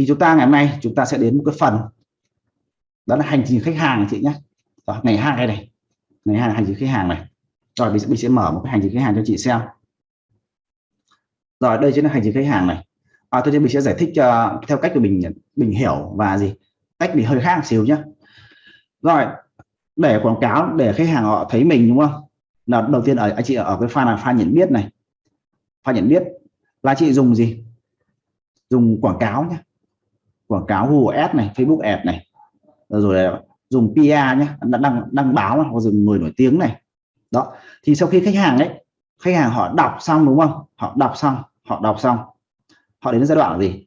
thì chúng ta ngày hôm nay chúng ta sẽ đến một cái phần. Đó là hành trình khách hàng chị nhé. Đó, ngày hai này. Ngày hai là hành trình khách hàng này. Rồi mình sẽ, mình sẽ mở một cái hành trình khách hàng cho chị xem. Rồi đây chính là hành trình khách hàng này. À, tôi mình sẽ giải thích uh, theo cách của mình mình hiểu và gì. Cách mình hơi khác xíu nhé. Rồi để quảng cáo để khách hàng họ thấy mình đúng không? Là đầu tiên ở anh chị ở cái pha là pha nhận biết này. Pha nhận biết là chị dùng gì? Dùng quảng cáo nhé quảng cáo Google Ads này, Facebook Ads này. Ờ, rồi dùng PR nhé đăng đăng báo hoặc dùng người nổi tiếng này. Đó, thì sau khi khách hàng đấy khách hàng họ đọc xong đúng không? Họ đọc xong, họ đọc xong. Họ đến giai đoạn là gì?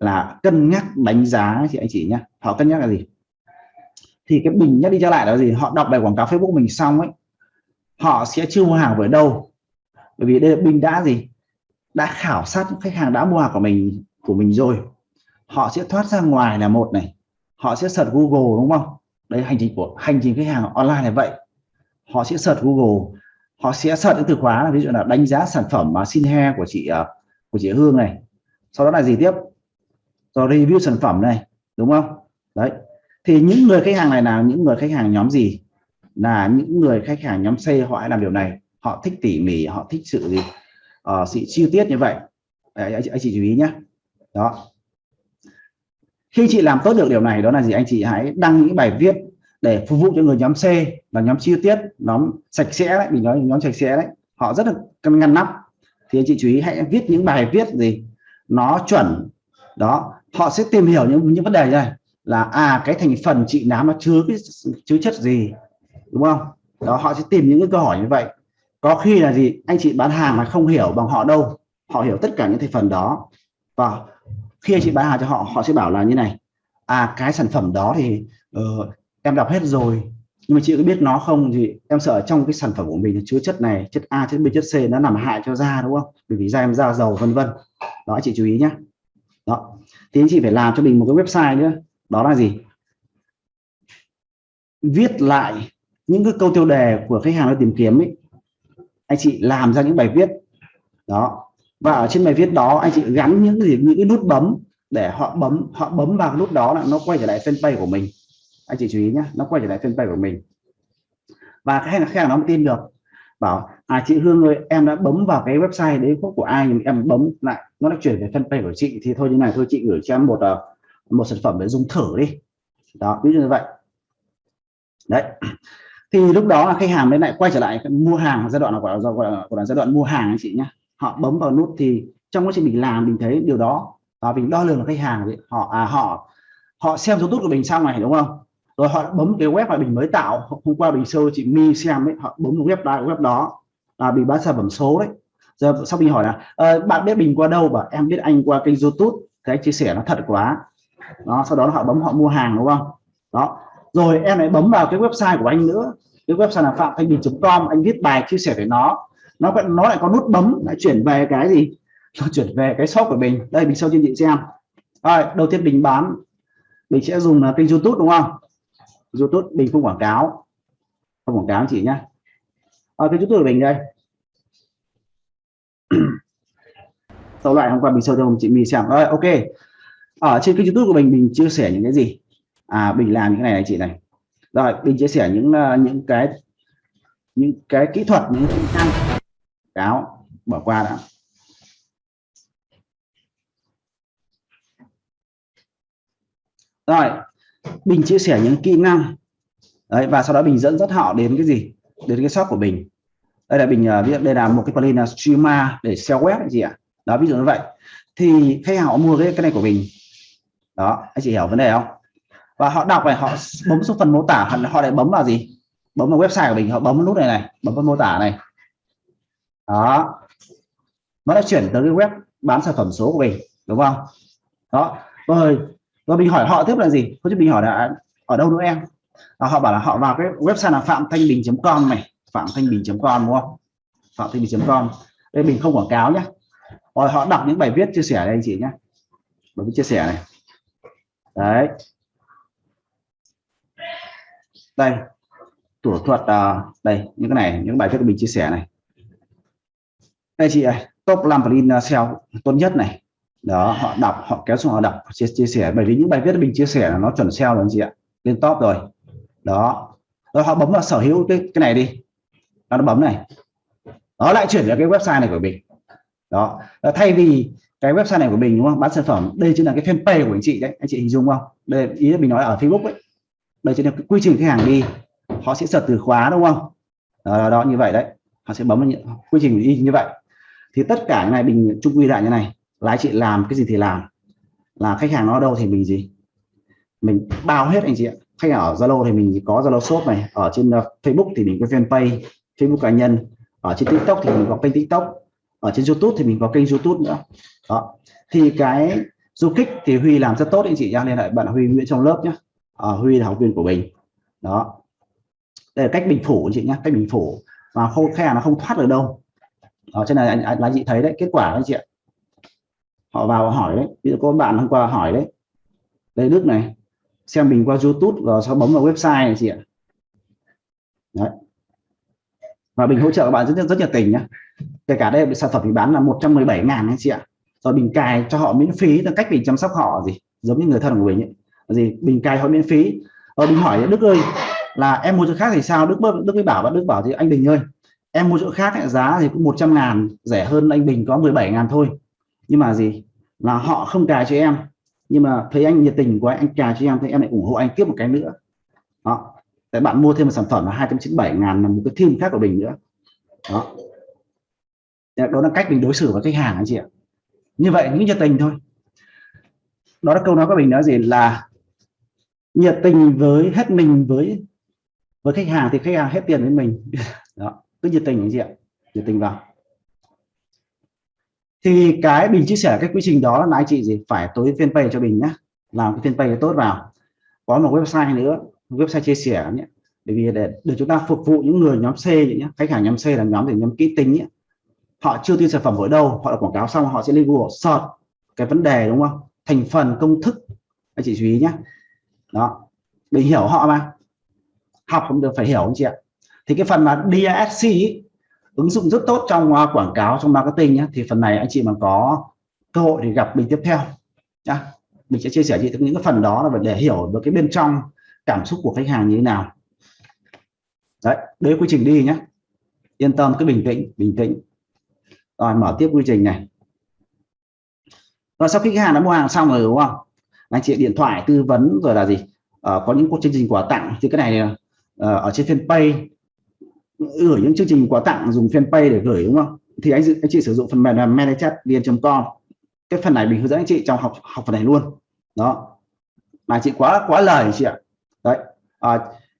Là cân nhắc đánh giá chị anh chị nhé họ cân nhắc là gì? Thì cái bình nhắc đi trở lại là gì? Họ đọc bài quảng cáo Facebook mình xong ấy, họ sẽ chưa mua hàng với đâu? Bởi vì đây là bình đã gì? Đã khảo sát khách hàng đã mua hàng của mình của mình rồi họ sẽ thoát ra ngoài là một này. Họ sẽ search Google đúng không? Đấy hành trình của hành trình khách hàng online là vậy. Họ sẽ search Google. Họ sẽ search những từ khóa là ví dụ là đánh giá sản phẩm mà xin he của chị à, của chị Hương này. Sau đó là gì tiếp? Rồi review sản phẩm này đúng không? Đấy. Thì những người khách hàng này là những người khách hàng nhóm gì? Là những người khách hàng nhóm C họ hay làm điều này. Họ thích tỉ mỉ họ thích sự gì? Uh, sự chi tiết như vậy. Anh, anh chị chú ý nhé đó khi chị làm tốt được điều này, đó là gì anh chị hãy đăng những bài viết để phục vụ cho người nhóm C là nhóm chi tiết, nhóm sạch sẽ đấy, mình nói nhóm sạch sẽ đấy. Họ rất là ngăn nắp. Thì anh chị chú ý hãy viết những bài viết gì nó chuẩn. Đó, họ sẽ tìm hiểu những những vấn đề này. Là à cái thành phần chị nám nó chứa cái chứa chất gì, đúng không? Đó, họ sẽ tìm những cái câu hỏi như vậy. Có khi là gì? Anh chị bán hàng mà không hiểu bằng họ đâu. Họ hiểu tất cả những thành phần đó. Và khi anh chị bán hàng cho họ họ sẽ bảo là như này. À cái sản phẩm đó thì uh, em đọc hết rồi nhưng mà chị có biết nó không thì em sợ trong cái sản phẩm của mình chứa chất này chất A chất B chất C nó làm hại cho da đúng không? Bởi vì da em da dầu vân vân. Đó chị chú ý nhé đó. Thì anh chị phải làm cho mình một cái website nữa. Đó là gì? Viết lại những cái câu tiêu đề của khách hàng đang tìm kiếm ấy. Anh chị làm ra những bài viết. Đó và ở trên bài viết đó anh chị gắn những gì những cái nút bấm để họ bấm họ bấm vào cái nút đó là nó quay trở lại fanpage của mình. Anh chị chú ý nhé nó quay trở lại fanpage của mình. Và cái khách hàng nó tin được. Bảo à chị Hương ơi em đã bấm vào cái website đấy của ai nhưng em bấm lại nó đã chuyển về fanpage của chị thì thôi như này thôi chị gửi cho em một ờ, một sản phẩm để dùng thử đi. Đó ví dụ như vậy. Đấy. Thì lúc đó là khách hàng mới lại quay trở lại mua hàng giai đoạn là gọi là, gọi là, gọi là giai đoạn mua hàng anh chị nhé họ bấm vào nút thì trong quá trình mình làm mình thấy điều đó, và mình đo lường khách hàng thì họ à họ họ xem youtube của mình xong này, đúng không? Rồi họ bấm cái web mà mình mới tạo, hôm qua mình sơ chị mi xem ấy, họ bấm web đó web đó, là bị bán sản phẩm số đấy. Giờ sau mình hỏi là ờ, bạn biết mình qua đâu? Và em biết anh qua kênh youtube, cái chia sẻ nó thật quá. Đó, sau đó họ bấm, họ mua hàng, đúng không? Đó. Rồi em lại bấm vào cái website của anh nữa. Cái website là phạm thanh bình.com anh viết bài, chia sẻ về nó nó vẫn nó lại có nút bấm lại chuyển về cái gì? Nó chuyển về cái shop của mình. Đây mình sau cho chị xem. Rồi đầu tiên mình bán. Mình sẽ dùng là kênh youtube đúng không? Youtube mình không quảng cáo. Không quảng cáo chị nhé ở cái youtube của mình đây. Sau lại hôm qua mình show cho chị mình xem. Rồi ok. Ở trên kênh youtube của mình mình chia sẻ những cái gì? À mình làm những cái này này chị này. Rồi mình chia sẻ những uh, những cái những cái kỹ thuật những kỹ năng cáo bỏ qua đã. Rồi bình chia sẻ những kỹ năng. Đấy và sau đó bình dẫn dắt họ đến cái gì? Đến cái shop của mình đây là bình uh, ví dụ đây là một cái plugin là streamer để sell web hay gì ạ. Đó ví dụ như vậy. Thì khách hàng họ mua cái cái này của mình đó anh chị hiểu vấn đề không? Và họ đọc này họ bấm xuống phần mô tả họ, họ lại bấm vào gì? Bấm vào website của mình họ bấm vào nút này này bấm vào mô tả này đó. Nó đã chuyển tới cái web bán sản phẩm số của mình, đúng không? Đó. Rồi rồi mình hỏi họ tiếp là gì? Có chứ mình hỏi là ở đâu nữa em? Và họ bảo là họ vào cái website là phạm thanh bình.com này, phạm thanh bình.com đúng không? phạm thanh bình.com đây, mình không quảng cáo nhé rồi, họ đọc những bài viết chia sẻ đây anh chị nhé bài viết chia sẻ này. Đấy. Đây. Thủ thuật à, đây, những cái này, những bài viết mình chia sẻ này đây chị này top 5 plugin SEO tốt nhất này. Đó họ đọc họ kéo xuống họ đọc chia, chia sẻ. Bởi vì những bài viết mình chia sẻ là nó chuẩn SEO rồi chị ạ lên top rồi. Đó. Rồi họ bấm vào sở hữu cái cái này đi. Nó bấm này. Nó lại chuyển vào cái website này của mình. Đó. Thay vì cái website này của mình đúng không? Bán sản phẩm đây chính là cái fanpage của anh chị đấy. Anh chị hình dung không? Đây ý là mình nói ở Facebook ấy. Đây chính là cái quy trình khách hàng đi. Họ sẽ search từ khóa đúng không? Đó, đó, đó như vậy đấy. Họ sẽ bấm vào quy trình đi như vậy thì tất cả cái này mình chung quy lại như này là anh chị làm cái gì thì làm. Là khách hàng nó ở đâu thì mình gì? Mình bao hết anh chị ạ. Khách hàng ở Zalo thì mình có Zalo shop này ở trên ờ, Facebook thì mình có fanpage Facebook cá nhân. Ở trên TikTok thì mình có kênh TikTok. Ở trên YouTube thì mình có kênh YouTube nữa. Đó. Thì cái du kích thì Huy làm rất tốt anh chị nhá. Nên lại bạn Huy Nguyễn trong lớp nhé à, ờ, Huy là học viên của mình. Đó. Đây là cách bình phủ anh chị nhé cách bình phủ. Mà không khách hàng nó không thoát được đâu đó trên này anh, anh, anh chị thấy đấy kết quả anh chị ạ. Họ vào hỏi đấy ví dụ có bạn hôm qua hỏi đấy đây Đức này xem mình qua YouTube và sau bấm vào website này chị ạ? Đấy. và mình hỗ trợ các bạn rất rất nhiệt tình nhé kể cả đây sản phẩm mình bán là 117 ngàn anh chị ạ. Rồi bình cài cho họ miễn phí là cách mình chăm sóc họ gì giống như người thân của mình ấy. gì bình cài họ miễn phí. Rồi mình hỏi Đức ơi là em mua cho khác thì sao? Đức Đức mới bảo bạn Đức bảo thì anh Bình ơi em mua chỗ khác ấy, giá thì cũng 100 ngàn rẻ hơn anh Bình có 17 ngàn thôi. Nhưng mà gì? Là họ không cài cho em. Nhưng mà thấy anh nhiệt tình của anh, anh cài cho em thì em lại ủng hộ anh tiếp một cái nữa. Đó. Tại bạn mua thêm một sản phẩm là 297 ngàn là một cái thêm khác của bình nữa. Đó. Đó là cách mình đối xử với khách hàng anh chị ạ. Như vậy những nhiệt tình thôi. Đó là câu nói của mình nói gì? Là nhiệt tình với hết mình với với khách hàng thì khách hàng hết tiền với mình. Đó cứ nhiệt tình anh chị ạ nhiệt tình vào. Thì cái mình chia sẻ cái quy trình đó là anh chị gì? Phải tối fanpage cho mình nhá. Làm cái fanpage tốt vào. Có một website nữa website chia sẻ nhé. Bởi vì để, để chúng ta phục vụ những người nhóm C nhé khách hàng nhóm C là nhóm để nhóm kỹ tính nhé. Họ chưa tin sản phẩm ở đâu họ đã quảng cáo xong họ sẽ lên Google search cái vấn đề đúng không? Thành phần công thức. Anh chị chú ý nhé. Đó để hiểu họ mà. Học không được phải hiểu anh chị ạ thì cái phần mà DSC ý, ứng dụng rất tốt trong uh, quảng cáo trong marketing nhé thì phần này anh chị mà có cơ hội thì gặp mình tiếp theo nhá. Mình sẽ chia sẻ chị những cái phần đó là để hiểu được cái bên trong cảm xúc của khách hàng như thế nào. Đấy đấy quy trình đi nhé yên tâm cứ bình tĩnh bình tĩnh. Rồi mở tiếp quy trình này. Rồi sau khi khách hàng đã mua hàng xong rồi đúng không? Anh chị điện thoại tư vấn rồi là gì? À, có những cuộc chương trình quà tặng thì cái này à, ở trên fanpage gửi những chương trình quà tặng dùng fanpage để gửi đúng không? Thì anh anh chị sử dụng phần mềm là vn.com cái phần này mình hướng dẫn anh chị trong học học phần này luôn. Đó. Mà chị quá quá lời chị ạ. Đấy. À,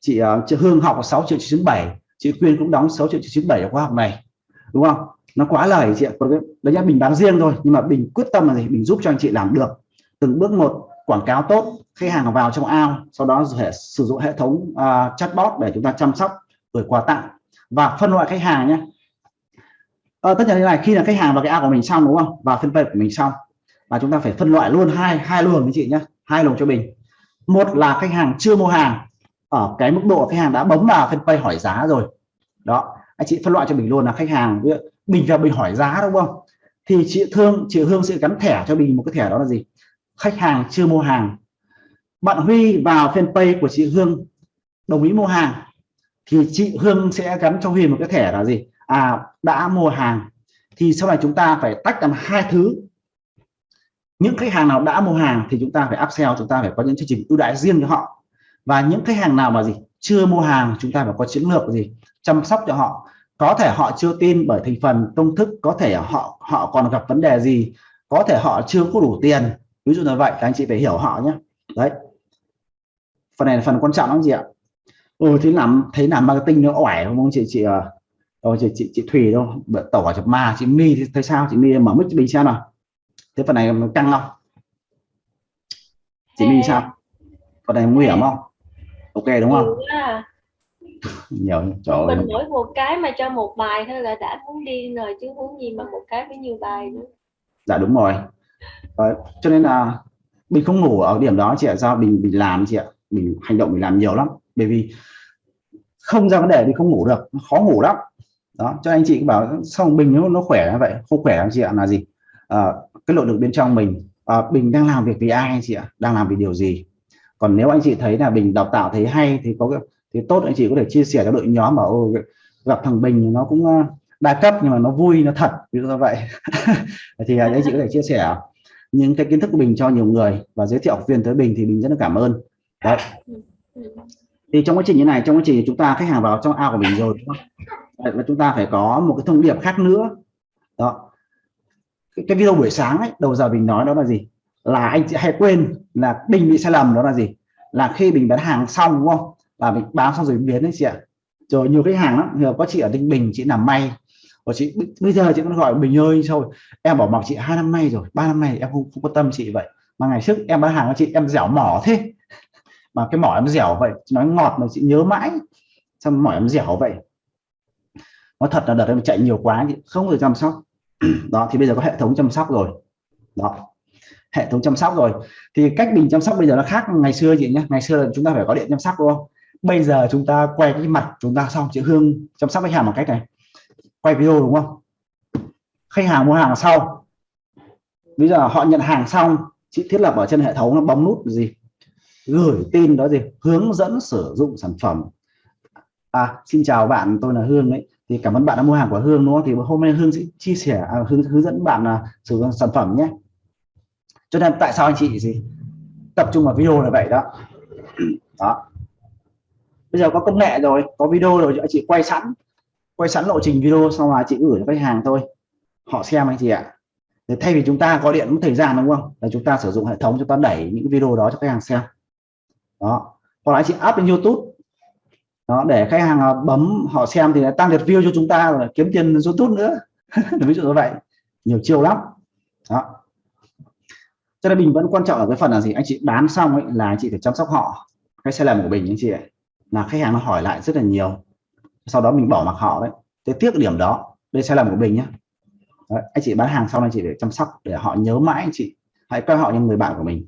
chị, uh, chị Hương học 6 triệu 97 chị Quyên cũng đóng 6 triệu 97 ở khóa học này. Đúng không? Nó quá lời chị ạ. Còn đấy nhá mình bán riêng thôi. Nhưng mà mình quyết tâm là gì? Mình giúp cho anh chị làm được. Từng bước một quảng cáo tốt khách hàng vào trong ao sau đó sử dụng hệ thống uh, chatbot để chúng ta chăm sóc gửi quà tặng và phân loại khách hàng nhé. À, tất nhiên như này khi là khách hàng vào cái ao của mình xong đúng không? Và phân fanpage của mình xong. Và chúng ta phải phân loại luôn hai hai luồng anh chị nhé. Hai luồng cho mình. Một là khách hàng chưa mua hàng. Ở cái mức độ khách hàng đã bấm vào phân pay hỏi giá rồi. Đó anh chị phân loại cho mình luôn là khách hàng bình và mình hỏi giá đúng không? Thì chị thương chị hương sẽ gắn thẻ cho mình một cái thẻ đó là gì? Khách hàng chưa mua hàng. Bạn huy vào fanpage của chị hương đồng ý mua hàng thì chị hương sẽ gắn cho Huyền một cái thẻ là gì? À đã mua hàng, thì sau này chúng ta phải tách làm hai thứ. Những khách hàng nào đã mua hàng thì chúng ta phải upsell, chúng ta phải có những chương trình ưu đãi riêng cho họ. Và những khách hàng nào mà gì? Chưa mua hàng, chúng ta phải có chiến lược gì? Chăm sóc cho họ. Có thể họ chưa tin bởi thành phần, công thức, có thể họ họ còn gặp vấn đề gì? Có thể họ chưa có đủ tiền. Ví dụ như vậy, các anh chị phải hiểu họ nhé. Đấy. Phần này là phần quan trọng lắm gì ạ ừ thì làm thấy làm marketing nó ỏi không chị? Chị đâu chị chị, chị thùy đâu tẩu hỏa chụp ma chị mi thì thấy sao? Chị mi mở mic cho mình xem nào. Thế phần này căng không? Chị mi sao? phần này nguy hiểm không? Ok đúng không? nhiều trời mình mỗi một cái mà cho một bài thôi là đã muốn đi rồi chứ muốn gì mà một cái với nhiều bài nữa. Dạ đúng rồi. Đấy, cho nên là mình không ngủ ở điểm đó chị ạ. Do mình mình làm chị ạ. Mình hành động mình làm nhiều lắm bởi vì không ra vấn đề thì không ngủ được khó ngủ lắm. Đó cho anh chị bảo xong bình nó, nó khỏe vậy? Không khỏe anh chị ạ? Là gì? À, cái nội lực bên trong mình. À, bình đang làm việc vì ai anh chị ạ? Đang làm vì điều gì? Còn nếu anh chị thấy là bình đào tạo thấy hay thì có thì tốt anh chị có thể chia sẻ cho đội nhóm mà ô, gặp thằng bình nó cũng ờ, đa cấp nhưng mà nó vui nó thật. Ví dụ như vậy. Thì anh chị có thể chia sẻ những cái kiến thức của mình cho nhiều người và giới thiệu học viên tới bình thì mình rất là cảm ơn. Đấy. Ừ, ừ thì trong quá trình như này trong quá trình chúng ta khách hàng vào trong ao của mình rồi và chúng ta phải có một cái thông điệp khác nữa. Đó. Cái, cái video buổi sáng ấy đầu giờ mình nói đó là gì? Là anh chị hay quên là bình bị sai lầm đó là gì? Là khi mình bán hàng xong đúng không? Là mình bán xong rồi biến đấy chị ạ. Rồi nhiều khách hàng lắm. Nhiều có chị ở Ninh Bình chị làm may. Và chị bây giờ chị vẫn gọi Bình ơi thôi. Em bỏ mặc chị hai năm nay rồi ba năm nay em không, không quan tâm chị vậy. Mà ngày trước em bán hàng cho chị em dẻo mỏ thế mà cái mỏ em dẻo vậy nói ngọt mà chị nhớ mãi. Xong mỏ em dẻo vậy? Nó thật là đợt em chạy nhiều quá chị, không được chăm sóc. Đó, thì bây giờ có hệ thống chăm sóc rồi. Đó, hệ thống chăm sóc rồi. Thì cách mình chăm sóc bây giờ nó khác ngày xưa chị nhé. Ngày xưa là chúng ta phải có điện chăm sóc, đúng không? Bây giờ chúng ta quay cái mặt chúng ta xong, chị Hương chăm sóc khách hàng bằng cách này. Quay video, đúng không? Khách hàng mua hàng sau. Bây giờ họ nhận hàng xong, chị thiết lập ở trên hệ thống nó bấm nút gì? Gửi tin đó gì? Hướng dẫn sử dụng sản phẩm. À xin chào bạn tôi là Hương đấy. Thì cảm ơn bạn đã mua hàng của Hương đúng không? Thì hôm nay Hương sẽ chia sẻ à, hướng, hướng dẫn bạn là sử dụng sản phẩm nhé. Cho nên tại sao anh chị gì? Tập trung vào video là vậy đó. Đó. Bây giờ có công nghệ rồi có video rồi anh chị quay sẵn. Quay sẵn lộ trình video xong là chị gửi cho khách hàng thôi. Họ xem anh chị ạ. Để thay vì chúng ta có điện mất thời gian đúng không? Là chúng ta sử dụng hệ thống chúng ta đẩy những video đó cho khách hàng xem đó. Hoặc là anh chị up lên YouTube. Đó để khách hàng bấm họ xem thì tăng lượt view cho chúng ta rồi kiếm tiền YouTube nữa. Ví dụ như vậy. Nhiều chiêu lắm. Đó. Cho nên mình vẫn quan trọng ở cái phần là gì? Anh chị bán xong ấy là anh chị phải chăm sóc họ. Cái sai lầm của mình anh chị ấy, là khách hàng nó hỏi lại rất là nhiều. Sau đó mình bỏ mặc họ đấy. Thế tiếc điểm đó. Đây sai lầm của mình nhé đấy, anh chị bán hàng xong anh chị để chăm sóc để họ nhớ mãi anh chị. Hãy coi họ như người bạn của mình.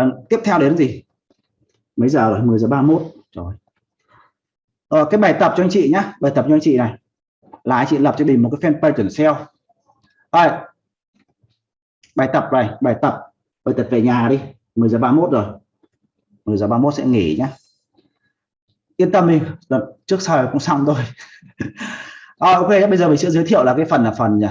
Và tiếp theo đến gì? Mấy giờ rồi? 10 giờ 31 rồi. Ờ, cái bài tập cho anh chị nhé bài tập cho anh chị này. Là anh chị lập cho mình một cái fanpage chuẩn sale. À, bài tập này bài tập. Bài tập về nhà đi. 10 giờ 31 rồi. 10 giờ 31 sẽ nghỉ nhá. Yên tâm đi. Trước sau cũng xong thôi. À, ok bây giờ mình sẽ giới thiệu là cái phần là phần nhỉ?